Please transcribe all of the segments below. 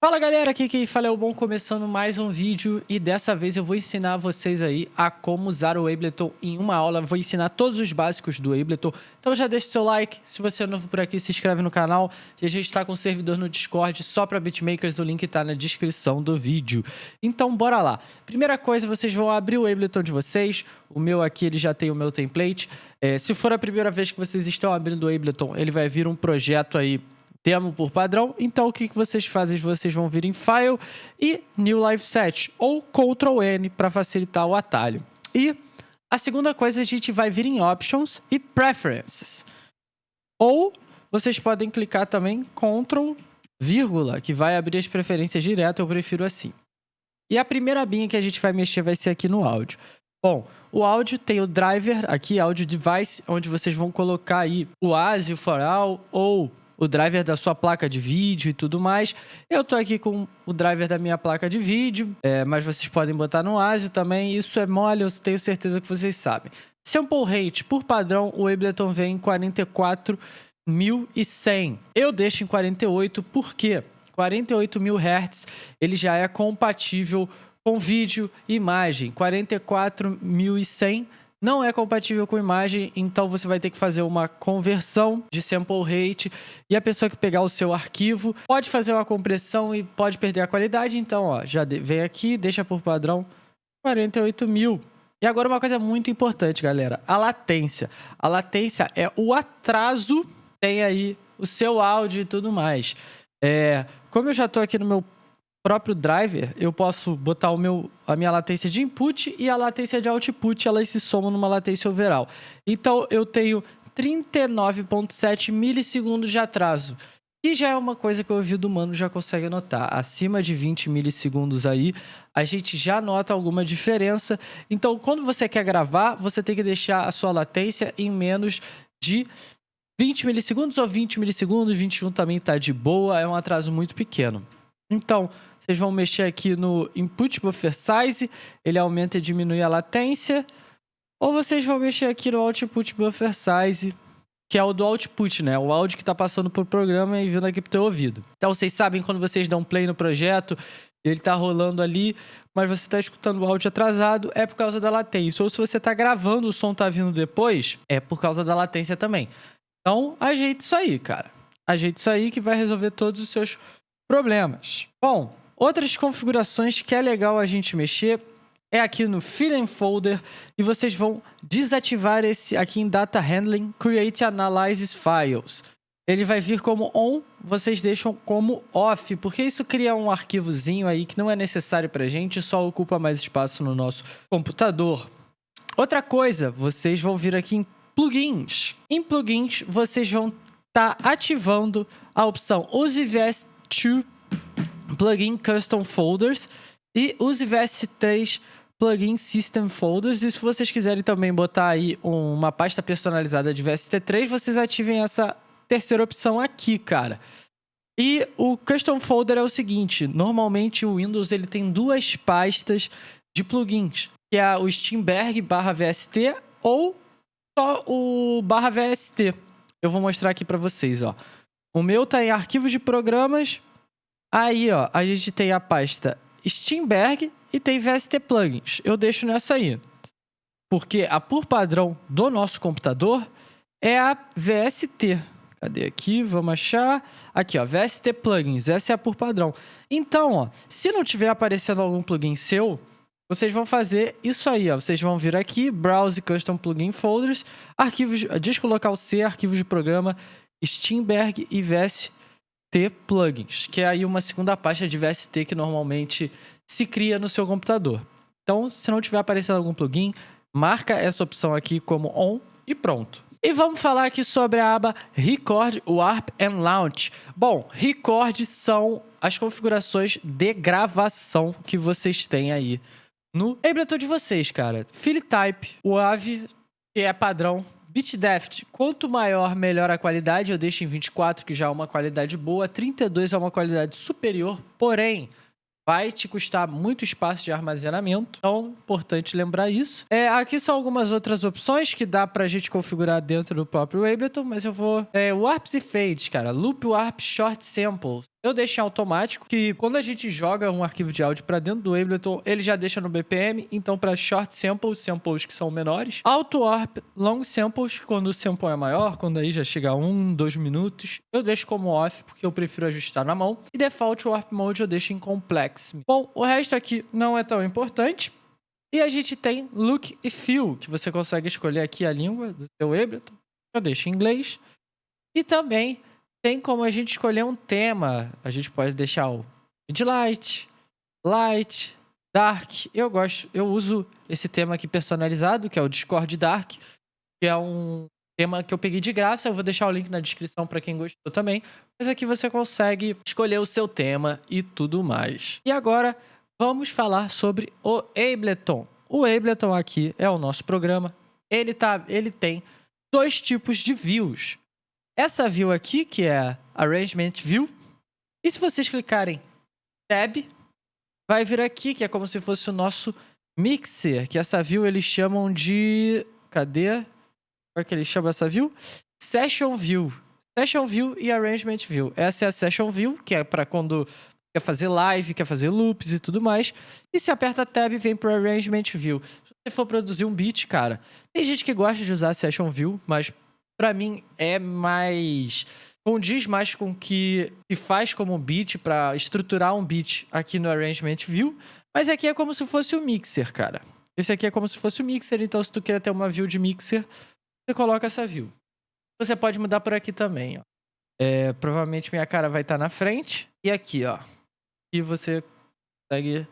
Fala galera, aqui quem fala é o Bom, começando mais um vídeo. E dessa vez eu vou ensinar vocês aí a como usar o Ableton em uma aula, vou ensinar todos os básicos do Ableton, então já deixa o seu like, se você é novo por aqui se inscreve no canal. E a gente está com um servidor no Discord só para beatmakers, o link está na descrição do vídeo. Então bora lá, primeira coisa vocês vão abrir o Ableton de vocês, o meu aqui ele já tem o meu template, é, se for a primeira vez que vocês estão abrindo o Ableton, ele vai vir um projeto aí demo por padrão. Então, o que, que vocês fazem? Vocês vão vir em File e New Live Set, ou Ctrl N para facilitar o atalho. E a segunda coisa, a gente vai vir em Options e Preferences. Ou vocês podem clicar também Ctrl vírgula, que vai abrir as preferências direto, eu prefiro assim. E a primeira abinha que a gente vai mexer vai ser aqui no áudio. Bom, o áudio tem o driver aqui, áudio device, onde vocês vão colocar aí o ASIO for all ou o driver da sua placa de vídeo e tudo mais. Eu tô aqui com o driver da minha placa de vídeo, é, mas vocês podem botar no ASIO também. Isso é mole, eu tenho certeza que vocês sabem. Sample rate, por padrão, o Ableton vem em 44.100. Eu deixo em 48 porque 48 mil Hz ele já é compatível com vídeo e imagem. 44.100 não é compatível com imagem, então você vai ter que fazer uma conversão de sample rate e a pessoa que pegar o seu arquivo pode fazer uma compressão e pode perder a qualidade. Então, ó, já vem aqui, deixa por padrão 48 mil. E agora uma coisa muito importante, galera, a latência. A latência é o atraso tem aí o seu áudio e tudo mais. É, como eu já estou aqui no meu próprio driver, eu posso botar o meu, a minha latência de input e a latência de output, elas se somam numa latência overall. Então, eu tenho 39.7 milissegundos de atraso. E já é uma coisa que o ouvido humano já consegue notar. Acima de 20 milissegundos aí, a gente já nota alguma diferença. Então, quando você quer gravar, você tem que deixar a sua latência em menos de 20 milissegundos ou 20 milissegundos. 21 também está de boa, é um atraso muito pequeno. Então, vocês vão mexer aqui no Input Buffer Size, ele aumenta e diminui a latência. Ou vocês vão mexer aqui no Output Buffer Size, que é o do output, né? O áudio que está passando por programa e vindo aqui pro teu ouvido. Então, vocês sabem quando vocês dão play no projeto, ele está rolando ali, mas você está escutando o áudio atrasado, é por causa da latência. Ou se você está gravando, o som está vindo depois, é por causa da latência também. Então, ajeite isso aí, cara. Ajeite isso aí que vai resolver todos os seus problemas. Bom, Outras configurações que é legal a gente mexer é aqui no Fill Folder e vocês vão desativar esse aqui em Data Handling Create Analysis Files. Ele vai vir como on, vocês deixam como off, porque isso cria um arquivozinho aí que não é necessário para a gente, só ocupa mais espaço no nosso computador. Outra coisa, vocês vão vir aqui em plugins. Em plugins, vocês vão estar tá ativando a opção Use VS2 plugin Custom Folders e use VS3 Plugin System Folders. E se vocês quiserem também botar aí uma pasta personalizada de VST3, vocês ativem essa terceira opção aqui, cara. E o Custom Folder é o seguinte, normalmente o Windows ele tem duas pastas de plugins, que é o Steamberg barra VST ou só o barra VST. Eu vou mostrar aqui para vocês, ó. O meu tá em arquivos de programas, Aí, ó, a gente tem a pasta Steamberg e tem VST Plugins. Eu deixo nessa aí. Porque a por padrão do nosso computador é a VST. Cadê aqui? Vamos achar. Aqui, ó, VST Plugins. Essa é a por padrão. Então, ó, se não tiver aparecendo algum plugin seu, vocês vão fazer isso aí, ó. Vocês vão vir aqui, Browse Custom Plugin Folders, arquivos, disco local C, arquivos de programa, Steamberg e VST Plugins, que é aí uma segunda pasta de VST que normalmente se cria no seu computador. Então, se não tiver aparecendo algum plugin, marca essa opção aqui como on e pronto. E vamos falar aqui sobre a aba Record, Warp and Launch. Bom, Record são as configurações de gravação que vocês têm aí no Ableton de vocês, cara. Fill Type, WAV, que é padrão BitDeft, quanto maior, melhor a qualidade. Eu deixo em 24, que já é uma qualidade boa. 32 é uma qualidade superior, porém, vai te custar muito espaço de armazenamento. Então, importante lembrar isso. É, aqui são algumas outras opções que dá pra gente configurar dentro do próprio Ableton, mas eu vou... É, Warps e Fades, cara. Loop Warp Short Samples. Eu deixo em automático, que quando a gente joga um arquivo de áudio para dentro do Ableton, ele já deixa no BPM, então para short samples, samples que são menores, auto warp, long samples, quando o sample é maior, quando aí já chega a 1, 2 minutos, eu deixo como off, porque eu prefiro ajustar na mão, e default warp mode eu deixo em complex. Bom, o resto aqui não é tão importante, e a gente tem look e feel, que você consegue escolher aqui a língua do seu Ableton, eu deixo em inglês, e também tem como a gente escolher um tema. A gente pode deixar o Midlight, Light, Dark. Eu gosto, eu uso esse tema aqui personalizado, que é o Discord Dark, que é um tema que eu peguei de graça. Eu vou deixar o link na descrição para quem gostou também. Mas aqui você consegue escolher o seu tema e tudo mais. E agora vamos falar sobre o Ableton. O Ableton aqui é o nosso programa. Ele, tá, ele tem dois tipos de views. Essa view aqui, que é Arrangement View. E se vocês clicarem Tab, vai vir aqui, que é como se fosse o nosso Mixer, que essa view eles chamam de... Cadê? Como é que eles chamam essa view? Session View. Session View e Arrangement View. Essa é a Session View, que é para quando quer fazer live, quer fazer loops e tudo mais. E se aperta Tab, vem para Arrangement View. Se você for produzir um beat, cara, tem gente que gosta de usar Session View, mas para mim é mais condiz mais com o que se faz como beat para estruturar um beat aqui no Arrangement View, mas aqui é como se fosse o mixer, cara. Esse aqui é como se fosse o mixer, então se tu quer ter uma view de mixer, você coloca essa view. Você pode mudar por aqui também, ó. É, provavelmente minha cara vai estar tá na frente e aqui, ó. E você consegue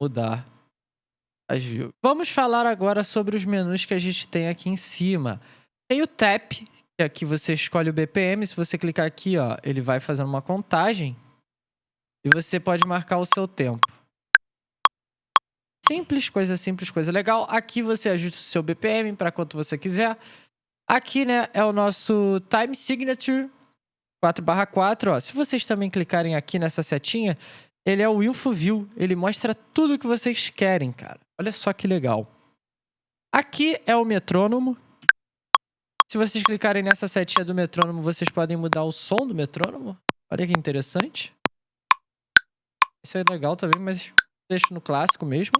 mudar as views. Vamos falar agora sobre os menus que a gente tem aqui em cima. Tem o tap, que aqui você escolhe o BPM. Se você clicar aqui, ó, ele vai fazendo uma contagem. E você pode marcar o seu tempo. Simples, coisa simples, coisa legal. Aqui você ajusta o seu BPM para quanto você quiser. Aqui, né, é o nosso Time Signature 4/4, ó. Se vocês também clicarem aqui nessa setinha, ele é o Info View. Ele mostra tudo o que vocês querem, cara. Olha só que legal. Aqui é o metrônomo. Se vocês clicarem nessa setinha do metrônomo, vocês podem mudar o som do metrônomo. Olha que interessante. Isso é legal também, mas deixo no clássico mesmo.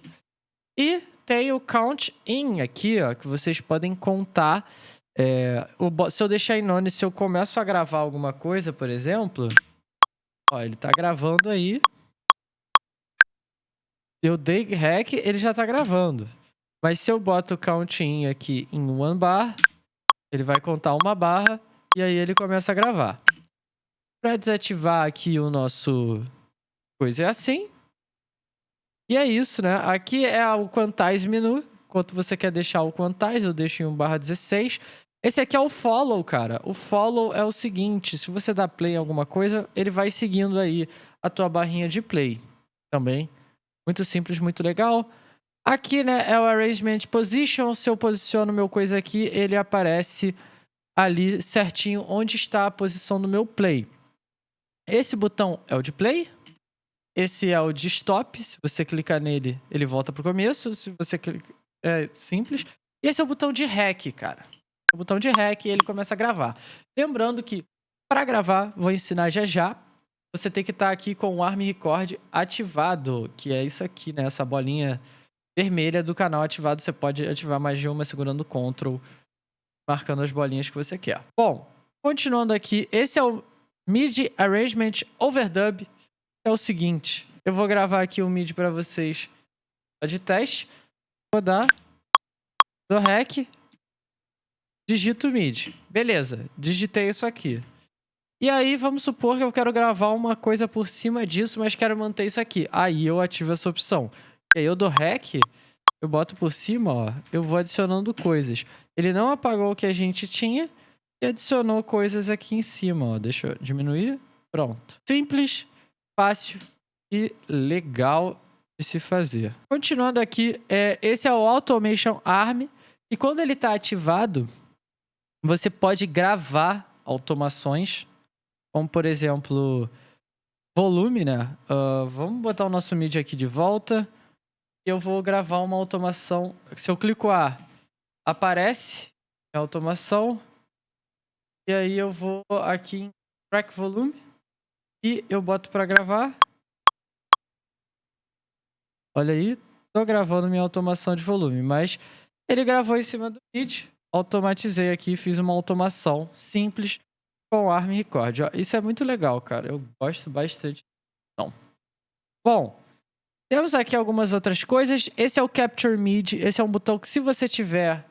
E tem o Count In aqui, ó, que vocês podem contar. É, o, se eu deixar em none, se eu começo a gravar alguma coisa, por exemplo... Ó, ele tá gravando aí. Eu dei rec, ele já tá gravando. Mas se eu boto o count in aqui em one bar, ele vai contar uma barra e aí ele começa a gravar. Para desativar aqui o nosso coisa é assim. E é isso, né? Aqui é o quantize menu. Quanto você quer deixar o quantize, eu deixo em 1 barra 16. Esse aqui é o follow, cara. O follow é o seguinte, se você dá play em alguma coisa, ele vai seguindo aí a tua barrinha de play também. Muito simples, muito legal. Aqui, né, é o Arrangement Position. Se eu posiciono meu coisa aqui, ele aparece ali certinho onde está a posição do meu play. Esse botão é o de play. Esse é o de stop. Se você clicar nele, ele volta para o começo. Se você clicar... É simples. E esse é o botão de REC, cara. O botão de REC e ele começa a gravar. Lembrando que, para gravar, vou ensinar já já. Você tem que estar tá aqui com o Arm Record ativado, que é isso aqui, né? Essa bolinha vermelha do canal ativado. Você pode ativar mais de uma segurando o Ctrl, marcando as bolinhas que você quer. Bom, continuando aqui, esse é o MIDI Arrangement Overdub. É o seguinte, eu vou gravar aqui o MIDI para vocês de teste. Vou dar do REC, digito MIDI. Beleza, digitei isso aqui. E aí, vamos supor que eu quero gravar uma coisa por cima disso, mas quero manter isso aqui. Aí eu ativo essa opção. E aí eu dou REC, eu boto por cima, ó, eu vou adicionando coisas. Ele não apagou o que a gente tinha e adicionou coisas aqui em cima, ó. Deixa eu diminuir. Pronto. Simples, fácil e legal de se fazer. Continuando aqui, é, esse é o Automation Arm. E quando ele está ativado, você pode gravar automações, como por exemplo, volume, né? Uh, vamos botar o nosso MIDI aqui de volta eu vou gravar uma automação. Se eu clico A, aparece a automação. E aí eu vou aqui em Track Volume. E eu boto para gravar. Olha aí, tô gravando minha automação de volume, mas ele gravou em cima do vídeo. Automatizei aqui, fiz uma automação simples com ARM Record. Isso é muito legal, cara. Eu gosto bastante. Não. Bom, temos aqui algumas outras coisas. Esse é o Capture MIDI. Esse é um botão que se você tiver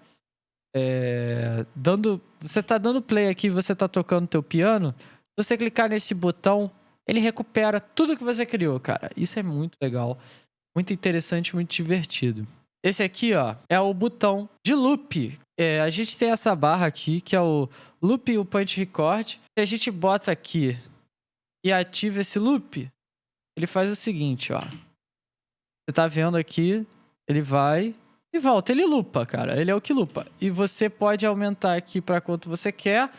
é, dando... Você tá dando play aqui, você tá tocando teu piano. Se você clicar nesse botão, ele recupera tudo que você criou, cara. Isso é muito legal. Muito interessante, muito divertido. Esse aqui, ó, é o botão de loop. É, a gente tem essa barra aqui, que é o loop e o punch record. Se a gente bota aqui e ativa esse loop, ele faz o seguinte, ó. Você tá vendo aqui, ele vai e volta. Ele lupa, cara. Ele é o que lupa. E você pode aumentar aqui para quanto você quer.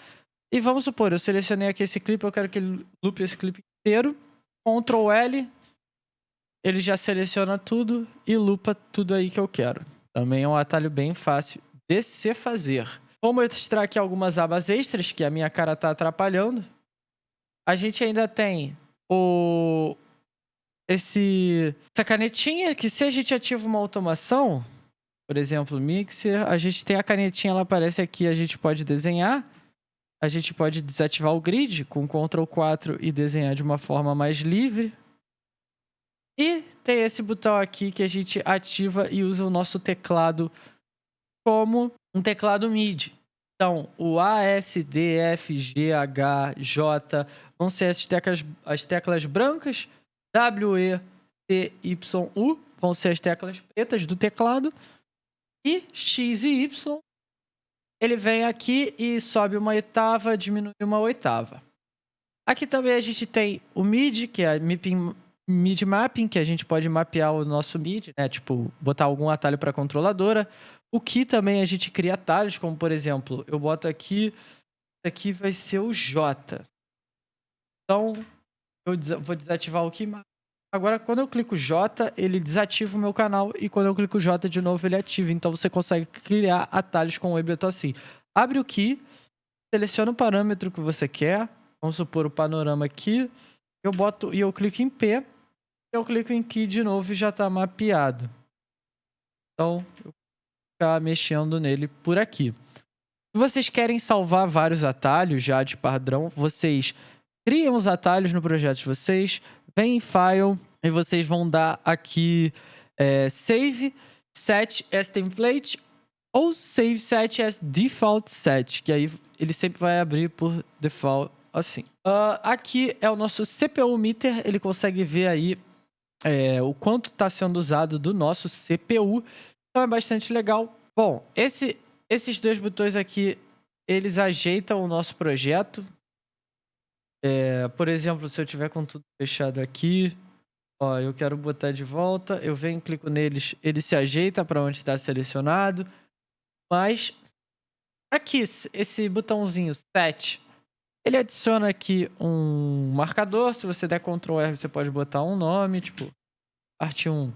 E vamos supor, eu selecionei aqui esse clipe, eu quero que ele lupe esse clipe inteiro. Ctrl L, ele já seleciona tudo e lupa tudo aí que eu quero. Também é um atalho bem fácil de se fazer. Vou mostrar aqui algumas abas extras que a minha cara tá atrapalhando. A gente ainda tem o esse essa canetinha que se a gente ativa uma automação, por exemplo, mixer, a gente tem a canetinha, ela aparece aqui, a gente pode desenhar. A gente pode desativar o grid com Ctrl 4 e desenhar de uma forma mais livre. E tem esse botão aqui que a gente ativa e usa o nosso teclado como um teclado MIDI. Então, o A, S, D, F, G, H, J vão ser as teclas, as teclas brancas. W, E, T, Y, U vão ser as teclas pretas do teclado. E X e Y, ele vem aqui e sobe uma oitava, diminui uma oitava. Aqui também a gente tem o MIDI, que é MIDI Mapping, que a gente pode mapear o nosso MIDI, né? Tipo, botar algum atalho para controladora. O que também a gente cria atalhos, como por exemplo, eu boto aqui, isso aqui vai ser o J. Então, eu vou desativar o que Agora, quando eu clico J, ele desativa o meu canal e quando eu clico J de novo, ele ativa. Então, você consegue criar atalhos com o Ableton assim. Abre o key, seleciona o parâmetro que você quer. Vamos supor o panorama aqui. Eu boto e eu clico em P. Eu clico em key de novo e já está mapeado. Então, eu vou ficar mexendo nele por aqui. Se vocês querem salvar vários atalhos já de padrão, vocês criam os atalhos no projeto de vocês, vem em File e vocês vão dar aqui é, Save Set as Template ou Save Set as Default Set, que aí ele sempre vai abrir por default assim. Uh, aqui é o nosso CPU meter, ele consegue ver aí é, o quanto está sendo usado do nosso CPU, então é bastante legal. Bom, esse, esses dois botões aqui, eles ajeitam o nosso projeto, é, por exemplo, se eu tiver com tudo fechado aqui, ó, eu quero botar de volta, eu venho, clico neles, ele se ajeita para onde está selecionado. Mas aqui, esse botãozinho Set, ele adiciona aqui um marcador. Se você der Ctrl R, você pode botar um nome, tipo, parte 1.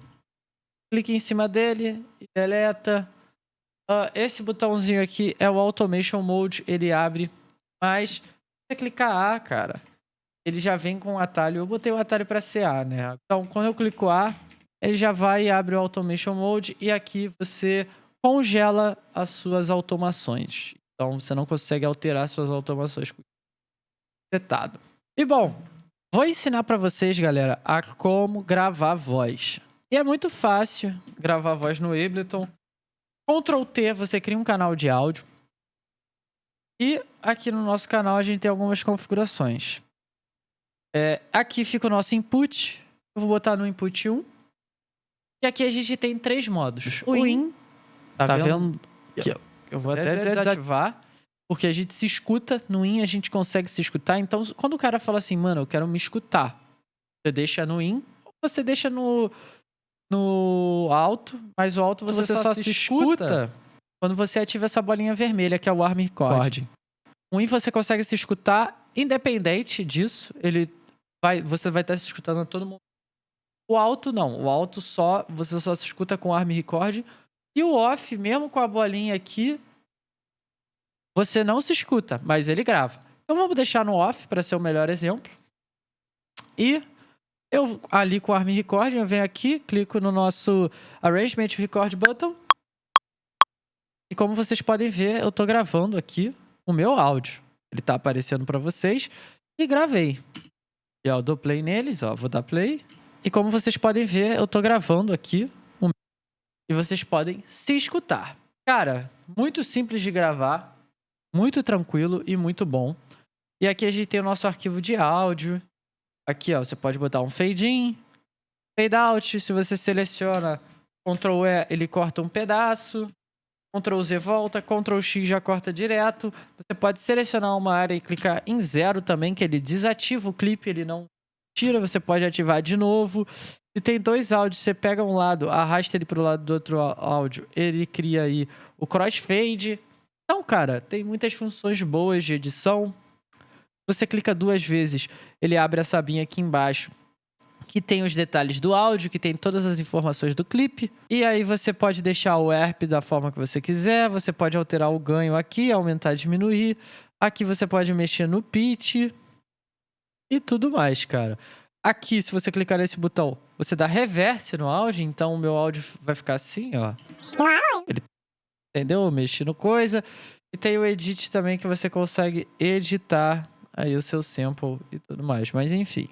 Clique em cima dele deleta. Uh, esse botãozinho aqui é o Automation Mode, ele abre, mas você clicar A, cara, ele já vem com o atalho. Eu botei o atalho para CA, né? Então, quando eu clico A, ele já vai e abre o Automation Mode e aqui você congela as suas automações. Então, você não consegue alterar suas automações setado. E bom, vou ensinar para vocês, galera, a como gravar voz. E é muito fácil gravar voz no Ableton. Ctrl T, você cria um canal de áudio. E aqui no nosso canal a gente tem algumas configurações. É, aqui fica o nosso input. Eu vou botar no input 1. E aqui a gente tem três modos. O, o in, tá, tá vendo? Aqui, eu, eu vou até, até desativar. Porque a gente se escuta, no in a gente consegue se escutar. Então, quando o cara fala assim, mano, eu quero me escutar, você deixa no in, ou você deixa no, no alto, mas o alto você, você só, só, se escuta, escuta quando você ativa essa bolinha vermelha, que é o Arm Record. O In você consegue se escutar independente disso. Ele vai, você vai estar se escutando a todo mundo. O alto não. O alto só você só se escuta com o Arm Record. E o off, mesmo com a bolinha aqui, você não se escuta, mas ele grava. Então vamos deixar no off para ser o melhor exemplo. E eu ali com o Arm Recording, eu venho aqui, clico no nosso Arrangement Record Button. E como vocês podem ver, eu tô gravando aqui o meu áudio. Ele tá aparecendo para vocês e gravei. E ó, eu dou play neles, ó, vou dar play. E como vocês podem ver, eu tô gravando aqui o e vocês podem se escutar. Cara, muito simples de gravar, muito tranquilo e muito bom. E aqui a gente tem o nosso arquivo de áudio. Aqui, ó, você pode botar um fade in, fade out. Se você seleciona Ctrl E, ele corta um pedaço. Ctrl Z volta, Ctrl X já corta direto. Você pode selecionar uma área e clicar em zero também, que ele desativa o clipe, ele não tira, você pode ativar de novo. Se tem dois áudios, você pega um lado, arrasta ele para o lado do outro áudio, ele cria aí o crossfade. Então, cara, tem muitas funções boas de edição. Você clica duas vezes, ele abre essa abinha aqui embaixo que tem os detalhes do áudio, que tem todas as informações do clipe. E aí você pode deixar o ERP da forma que você quiser, você pode alterar o ganho aqui, aumentar, diminuir. Aqui você pode mexer no pitch e tudo mais, cara. Aqui, se você clicar nesse botão, você dá reverse no áudio, então o meu áudio vai ficar assim, ó. Ele, entendeu? Mexendo coisa. E tem o edit também que você consegue editar aí o seu sample e tudo mais. Mas enfim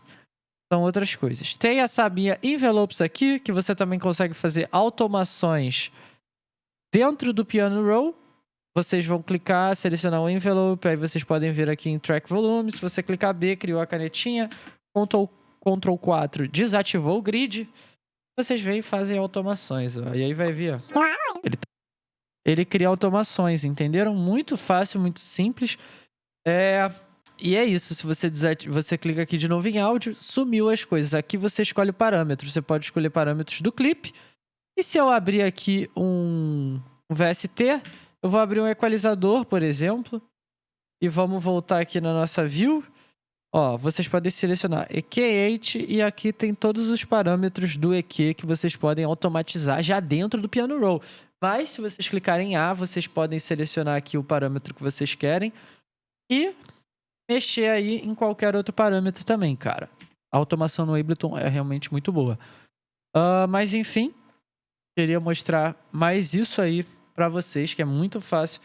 são outras coisas. Tem a sabinha Envelopes aqui, que você também consegue fazer automações dentro do Piano Roll. Vocês vão clicar, selecionar o envelope, aí vocês podem ver aqui em Track Volume. Se você clicar B, criou a canetinha. Ctrl, Ctrl 4, desativou o grid. Vocês vêm e fazem automações. Ó. E aí vai ver, ó. Ele, ele cria automações, entenderam? Muito fácil, muito simples. É... E é isso, se você, você clica aqui de novo em áudio, sumiu as coisas. Aqui você escolhe o parâmetro, você pode escolher parâmetros do clipe. E se eu abrir aqui um, um VST, eu vou abrir um equalizador, por exemplo. E vamos voltar aqui na nossa view. Ó, vocês podem selecionar EQ8 e aqui tem todos os parâmetros do EQ que vocês podem automatizar já dentro do Piano Roll. Mas se vocês clicarem em A, vocês podem selecionar aqui o parâmetro que vocês querem. E mexer aí em qualquer outro parâmetro também, cara. A automação no Ableton é realmente muito boa. Uh, mas enfim, queria mostrar mais isso aí para vocês, que é muito fácil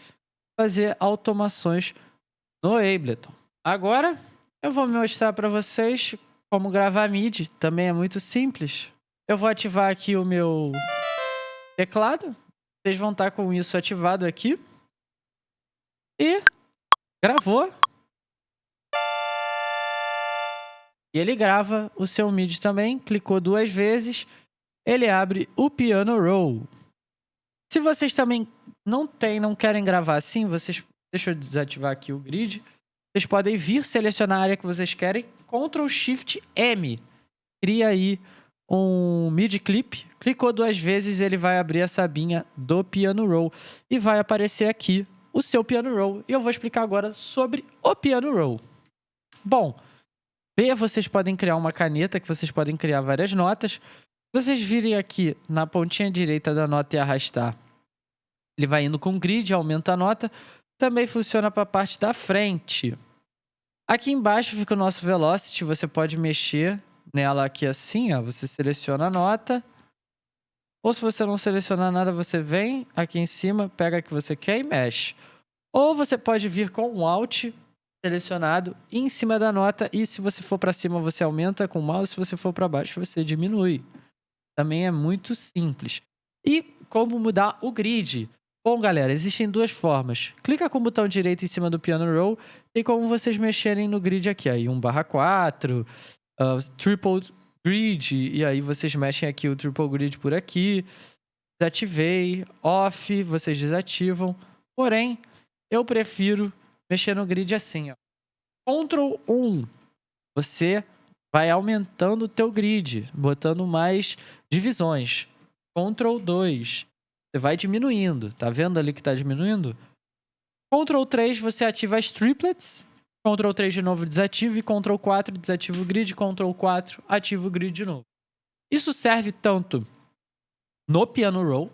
fazer automações no Ableton. Agora, eu vou mostrar para vocês como gravar MIDI. Também é muito simples. Eu vou ativar aqui o meu teclado. Vocês vão estar com isso ativado aqui. E gravou. E ele grava o seu MIDI também, clicou duas vezes, ele abre o Piano Roll. Se vocês também não tem, não querem gravar assim, vocês deixa eu desativar aqui o grid. Vocês podem vir selecionar a área que vocês querem, Ctrl Shift M. Cria aí um MIDI clip, clicou duas vezes, ele vai abrir essa abinha do Piano Roll e vai aparecer aqui o seu Piano Roll. E eu vou explicar agora sobre o Piano Roll. Bom, B, vocês podem criar uma caneta que vocês podem criar várias notas. Vocês virem aqui na pontinha direita da nota e arrastar. Ele vai indo com grid, aumenta a nota. Também funciona para a parte da frente. Aqui embaixo fica o nosso velocity. Você pode mexer nela aqui assim, ó. Você seleciona a nota. Ou se você não selecionar nada, você vem aqui em cima, pega a que você quer e mexe. Ou você pode vir com um Alt selecionado em cima da nota e se você for para cima você aumenta com o mouse, se você for para baixo você diminui. Também é muito simples. E como mudar o grid? Bom, galera, existem duas formas. Clica com o botão direito em cima do piano roll e como vocês mexerem no grid aqui. Aí 1 barra 4, uh, triple grid, e aí vocês mexem aqui o triple grid por aqui. Desativei, off, vocês desativam. Porém, eu prefiro mexer no grid assim, ó. Ctrl 1, você vai aumentando o teu grid, botando mais divisões. Ctrl 2, você vai diminuindo. Tá vendo ali que tá diminuindo? Ctrl 3, você ativa as triplets. Ctrl 3 de novo desativa e Ctrl 4 desativa o grid. Ctrl 4 ativa o grid de novo. Isso serve tanto no piano roll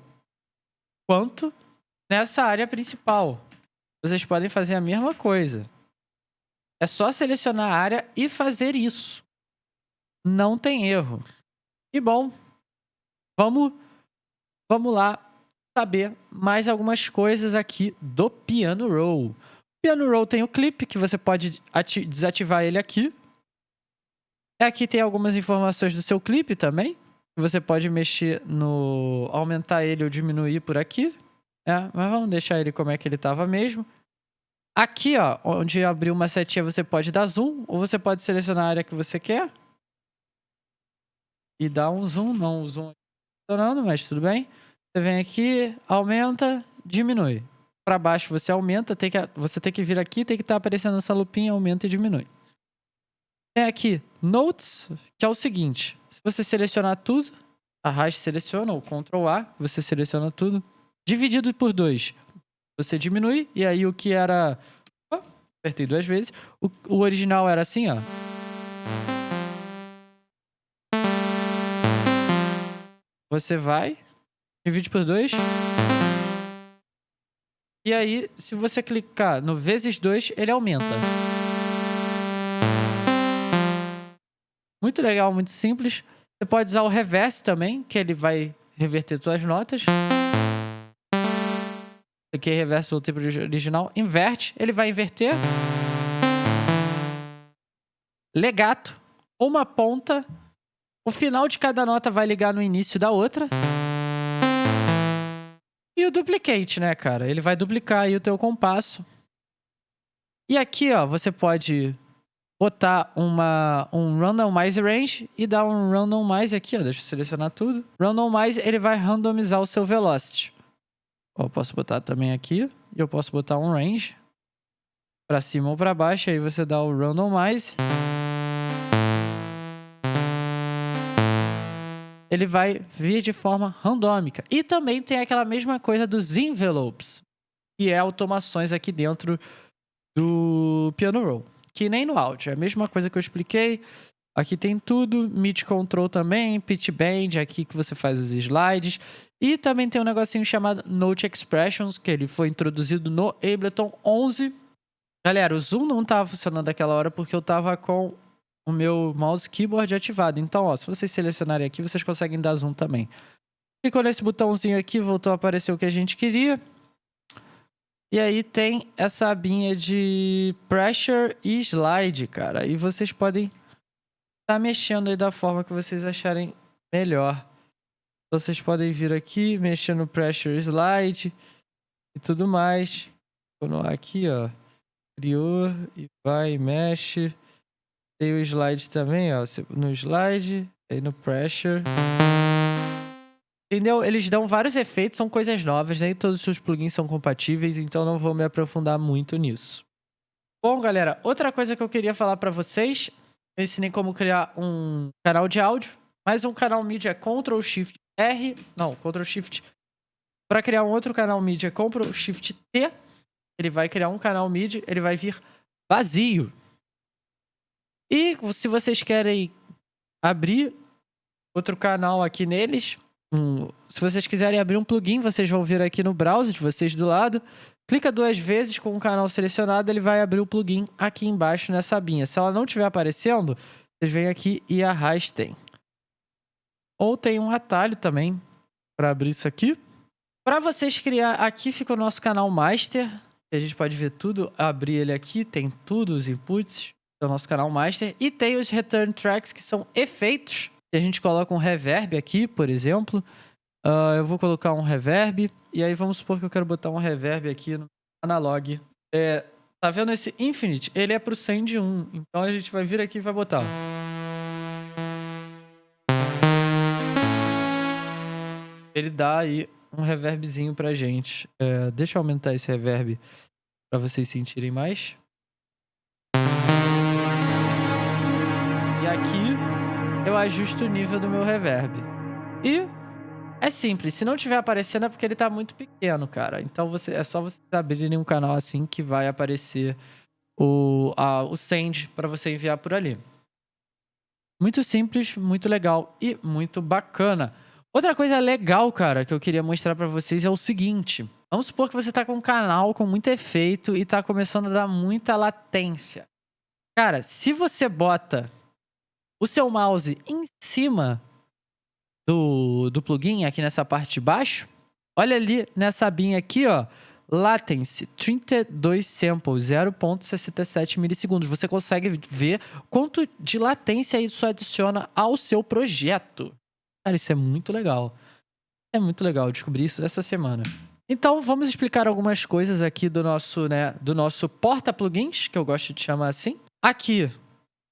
quanto nessa área principal vocês podem fazer a mesma coisa. É só selecionar a área e fazer isso. não tem erro. E bom, vamos, vamos lá saber mais algumas coisas aqui do Piano Roll. O Piano Roll tem o clipe, que você pode desativar ele aqui. Aqui tem algumas informações do seu clipe também. Você pode mexer no... aumentar ele ou diminuir por aqui. É, mas vamos deixar ele como é que ele estava mesmo. Aqui, ó, onde abriu uma setinha, você pode dar zoom, ou você pode selecionar a área que você quer. E dar um zoom, não o zoom funcionando, mas tudo bem. Você vem aqui, aumenta, diminui. Para baixo você aumenta, tem que, você tem que vir aqui, tem que estar tá aparecendo essa lupinha, aumenta e diminui. Tem aqui Notes, que é o seguinte. Se você selecionar tudo, arraste seleciona, ou Ctrl A, você seleciona tudo. Dividido por 2, você diminui, e aí o que era... Oh, apertei duas vezes. O, o original era assim, ó. Você vai, divide por 2. E aí, se você clicar no vezes 2, ele aumenta. Muito legal, muito simples. Você pode usar o reverse também, que ele vai reverter suas notas. É reverso do tempo original. Inverte, ele vai inverter. Legato, uma ponta. O final de cada nota vai ligar no início da outra. E o duplicate, né, cara? Ele vai duplicar aí o teu compasso. E aqui, ó, você pode botar uma, um randomize range e dar um randomize aqui, ó. Deixa eu selecionar tudo. Randomize, ele vai randomizar o seu velocity. Eu posso botar também aqui. E eu posso botar um range. Pra cima ou pra baixo. Aí você dá o randomize. Ele vai vir de forma randômica. E também tem aquela mesma coisa dos envelopes. Que é automações aqui dentro do Piano Roll que nem no áudio. É a mesma coisa que eu expliquei. Aqui tem tudo, Meet Control também, Pitch Bend, aqui que você faz os slides. E também tem um negocinho chamado Note Expressions, que ele foi introduzido no Ableton 11. Galera, o zoom não estava funcionando naquela hora porque eu estava com o meu mouse keyboard ativado. Então, ó, se vocês selecionarem aqui, vocês conseguem dar zoom também. Clicou nesse botãozinho aqui, voltou a aparecer o que a gente queria. E aí tem essa abinha de pressure e slide, cara. E vocês podem tá mexendo aí da forma que vocês acharem melhor. Vocês podem vir aqui, mexer no pressure slide e tudo mais. Vou aqui, ó. Criou e vai, mexe. Tem o slide também, ó. No slide, aí no pressure. Entendeu? Eles dão vários efeitos, são coisas novas, nem todos os seus plugins são compatíveis, então não vou me aprofundar muito nisso. Bom, galera, outra coisa que eu queria falar para vocês, eu ensinei como criar um canal de áudio, mas um canal mídia Ctrl Shift R, não, Ctrl Shift. Para criar um outro canal mídia, Ctrl Shift T. Ele vai criar um canal mídia, ele vai vir vazio. E se vocês querem abrir outro canal aqui neles, um, se vocês quiserem abrir um plugin, vocês vão vir aqui no browser de vocês do lado. Clica duas vezes com o canal selecionado, ele vai abrir o plugin aqui embaixo nessa abinha. Se ela não estiver aparecendo, vocês vêm aqui e arrastem. Ou tem um atalho também para abrir isso aqui. Para vocês criar, aqui fica o nosso canal master. A gente pode ver tudo, abrir ele aqui, tem tudo, os inputs do nosso canal master. E tem os return tracks, que são efeitos a gente coloca um reverb aqui, por exemplo, uh, eu vou colocar um reverb. E aí vamos supor que eu quero botar um reverb aqui no analog. É, tá vendo esse Infinite? Ele é pro Send 1. Então a gente vai vir aqui e vai botar. Ele dá aí um reverbzinho pra gente. É, deixa eu aumentar esse reverb para vocês sentirem mais. E aqui eu ajusto o nível do meu reverb. E é simples, se não tiver aparecendo é porque ele tá muito pequeno, cara. Então você, é só você abrir um canal assim que vai aparecer o, a, o send para você enviar por ali. Muito simples, muito legal e muito bacana. Outra coisa legal, cara, que eu queria mostrar para vocês é o seguinte. Vamos supor que você tá com um canal com muito efeito e tá começando a dar muita latência. Cara, se você bota o seu mouse em cima do, do plugin, aqui nessa parte de baixo, olha ali nessa abinha aqui, ó, Latency, 32 samples, 0.67 milissegundos. Você consegue ver quanto de latência isso adiciona ao seu projeto. Cara, isso é muito legal. É muito legal descobrir isso essa semana. Então, vamos explicar algumas coisas aqui do nosso, né, do nosso porta-plugins, que eu gosto de chamar assim. Aqui,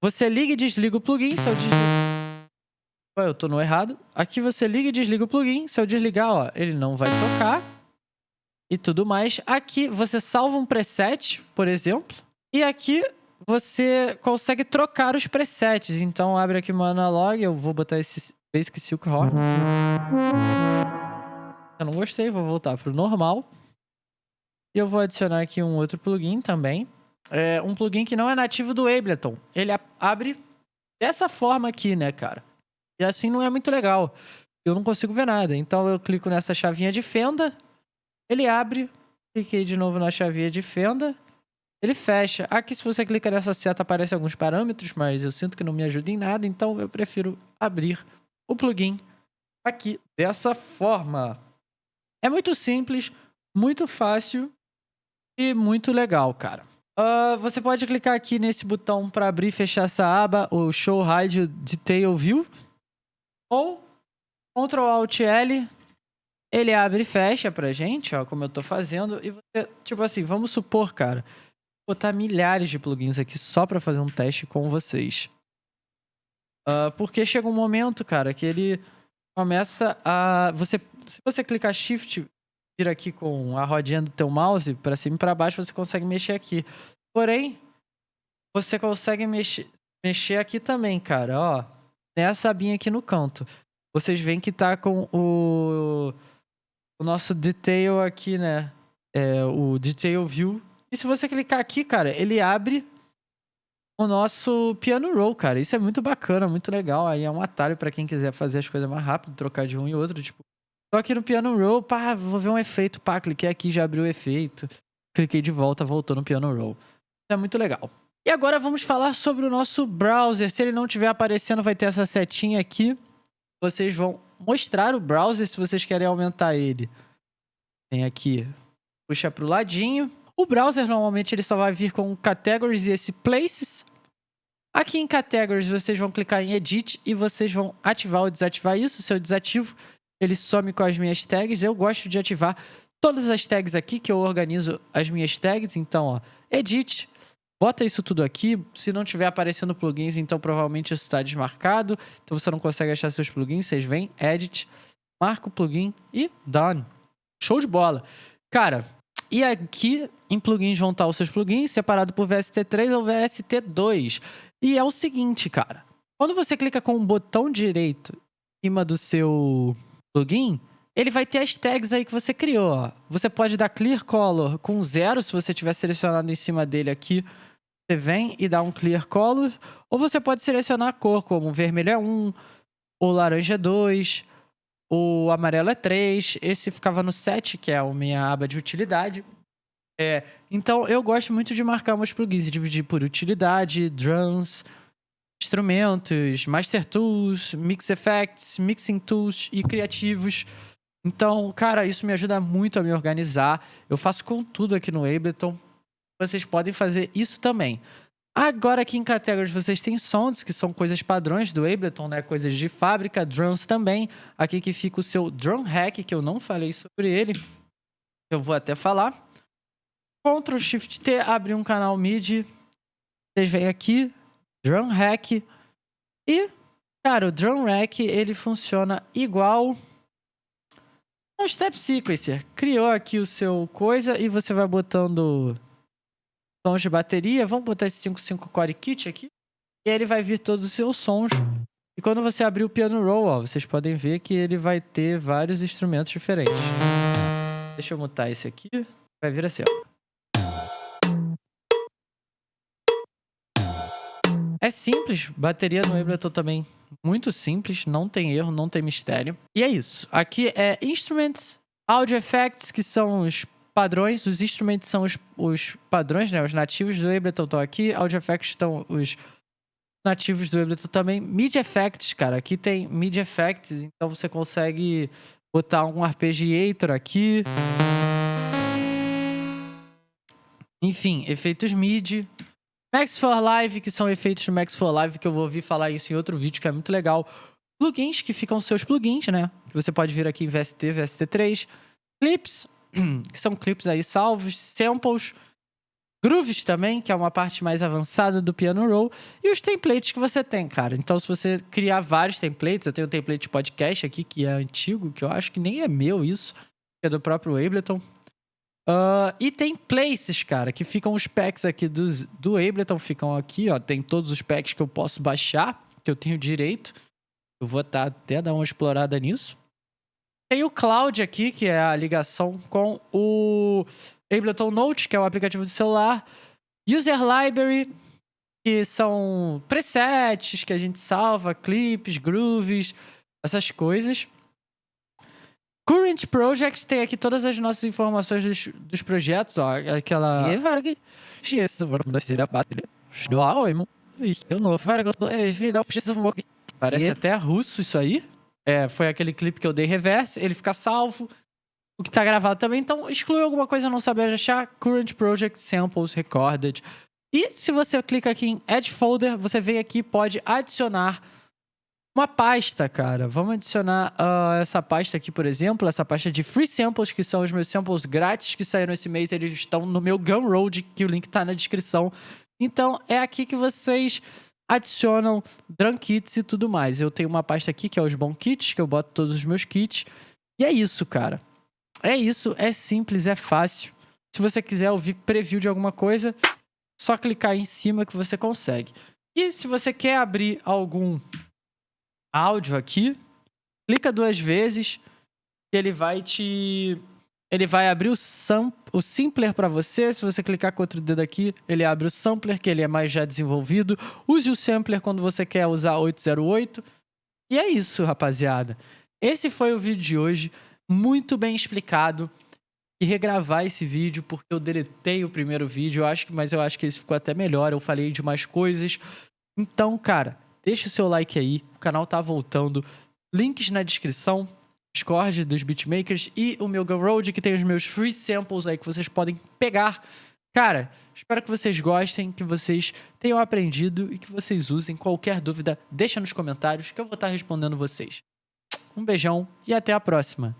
você liga e desliga o plugin, se eu desligar... Eu tô no errado. Aqui você liga e desliga o plugin, se eu desligar, ó, ele não vai tocar e tudo mais. Aqui você salva um preset, por exemplo, e aqui você consegue trocar os presets. Então abre aqui o analog, eu vou botar esse Basic Silk Horn. Eu não gostei, vou voltar para o normal. E eu vou adicionar aqui um outro plugin também. É um plugin que não é nativo do Ableton. Ele abre dessa forma aqui, né, cara? E assim não é muito legal. Eu não consigo ver nada. Então eu clico nessa chavinha de fenda ele abre, cliquei de novo na chavinha de fenda, ele fecha. Aqui, se você clica nessa seta, aparecem alguns parâmetros, mas eu sinto que não me ajuda em nada, então eu prefiro abrir o plugin aqui dessa forma. É muito simples, muito fácil e muito legal, cara. Uh, você pode clicar aqui nesse botão para abrir e fechar essa aba, o Show Hide Detail View, ou Ctrl Alt L ele abre e fecha pra gente, ó, como eu tô fazendo. E você, tipo assim, vamos supor, cara, botar milhares de plugins aqui só pra fazer um teste com vocês. Uh, porque chega um momento, cara, que ele começa a... Você, se você clicar Shift, vir aqui com a rodinha do teu mouse pra cima e pra baixo, você consegue mexer aqui. Porém, você consegue mexer, mexer aqui também, cara, ó. Nessa abinha aqui no canto. Vocês veem que tá com o o nosso detail aqui, né? É o detail view. E se você clicar aqui, cara, ele abre o nosso piano roll, cara. Isso é muito bacana, muito legal. Aí é um atalho para quem quiser fazer as coisas mais rápido, trocar de um e outro. Tipo, tô aqui no piano roll, pá, vou ver um efeito, pá, cliquei aqui, já abriu o efeito. Cliquei de volta, voltou no piano roll. É muito legal. E agora vamos falar sobre o nosso browser. Se ele não estiver aparecendo, vai ter essa setinha aqui. Vocês vão mostrar o browser se vocês querem aumentar ele. Vem aqui, puxa para o ladinho. O browser normalmente ele só vai vir com categories e esse places. Aqui em categories vocês vão clicar em edit e vocês vão ativar ou desativar isso. Se eu desativo, ele some com as minhas tags. Eu gosto de ativar todas as tags aqui que eu organizo as minhas tags. Então, ó, edit, Bota isso tudo aqui. Se não tiver aparecendo plugins, então provavelmente isso está desmarcado. Então você não consegue achar seus plugins. Vocês vêm, edit, marca o plugin e done. Show de bola. Cara, e aqui em plugins vão estar os seus plugins separado por VST3 ou VST2. E é o seguinte, cara. Quando você clica com o botão direito em cima do seu plugin, ele vai ter as tags aí que você criou. Ó. Você pode dar clear color com zero se você tiver selecionado em cima dele aqui. Você vem e dá um clear color. Ou você pode selecionar a cor, como vermelho é 1, ou laranja é 2, o amarelo é 3. Esse ficava no 7, que é a minha aba de utilidade. É, então, eu gosto muito de marcar meus plugins, dividir por utilidade, drums, instrumentos, master tools, mix effects, mixing tools e criativos. Então, cara, isso me ajuda muito a me organizar. Eu faço com tudo aqui no Ableton. Vocês podem fazer isso também. Agora aqui em categorias vocês têm sounds, que são coisas padrões do Ableton, né? Coisas de fábrica, drums também. Aqui que fica o seu drum hack, que eu não falei sobre ele. Eu vou até falar. Ctrl Shift T, abrir um canal MIDI. Vocês vêm aqui, drum hack. E, cara, o drum hack, ele funciona igual um step sequencer. Criou aqui o seu coisa e você vai botando sons de bateria. Vamos botar esse 55 Core Kit aqui. E aí ele vai vir todos os seus sons. E quando você abrir o piano roll, ó, vocês podem ver que ele vai ter vários instrumentos diferentes. Deixa eu mutar esse aqui. Vai vir assim, ó. É simples, bateria no Ableton também muito simples, não tem erro, não tem mistério. E é isso. Aqui é Instruments, Audio Effects, que são os padrões. Os instrumentos são os, os padrões, né? Os nativos do Ableton estão aqui. Audio Effects estão os nativos do Ableton também. MIDI Effects, cara. Aqui tem MIDI Effects, então você consegue botar um arpeggiator aqui. Enfim, efeitos MIDI. Max for Live, que são efeitos do Max for Live, que eu vou ouvir falar isso em outro vídeo, que é muito legal. Plugins, que ficam seus plugins, né? Que você pode vir aqui em VST, VST3. Clips, que são clipes aí salvos. Samples. Grooves também, que é uma parte mais avançada do piano roll. E os templates que você tem, cara. Então, se você criar vários templates, eu tenho um template de podcast aqui, que é antigo, que eu acho que nem é meu isso, que é do próprio Ableton. Uh, e tem places, cara, que ficam os packs aqui dos, do Ableton, ficam aqui, ó. Tem todos os packs que eu posso baixar, que eu tenho direito. Eu vou tá, até dar uma explorada nisso. Tem o Cloud aqui, que é a ligação com o Ableton Note, que é o aplicativo do celular. User Library, que são presets que a gente salva, clipes, grooves, essas coisas. Current Project tem aqui todas as nossas informações dos, dos projetos, ó, aquela... Parece até russo isso aí. É, foi aquele clipe que eu dei reverse, ele fica salvo, o que tá gravado também, então exclui alguma coisa não saber achar, Current Project Samples Recorded. E se você clica aqui em Add Folder, você vem aqui e pode adicionar uma pasta, cara. Vamos adicionar uh, essa pasta aqui, por exemplo, essa pasta de Free Samples, que são os meus samples grátis que saíram esse mês. Eles estão no meu Gumroad, que o link tá na descrição. Então, é aqui que vocês adicionam drum kits e tudo mais. Eu tenho uma pasta aqui, que é os bom kits, que eu boto todos os meus kits. E é isso, cara. É isso, é simples, é fácil. Se você quiser ouvir preview de alguma coisa, só clicar em cima que você consegue. E se você quer abrir algum áudio aqui, clica duas vezes ele vai te ele vai abrir o, sam, o sampler para você. Se você clicar com outro dedo aqui, ele abre o sampler, que ele é mais já desenvolvido. Use o sampler quando você quer usar 808. E é isso, rapaziada. Esse foi o vídeo de hoje, muito bem explicado. E regravar esse vídeo, porque eu deletei o primeiro vídeo, eu acho, mas eu acho que esse ficou até melhor. Eu falei de mais coisas. Então, cara, Deixa o seu like aí, o canal tá voltando. Links na descrição, Discord dos beatmakers e o meu Gumroad, que tem os meus free samples aí que vocês podem pegar. Cara, espero que vocês gostem, que vocês tenham aprendido e que vocês usem. Qualquer dúvida, deixa nos comentários que eu vou estar respondendo vocês. Um beijão e até a próxima.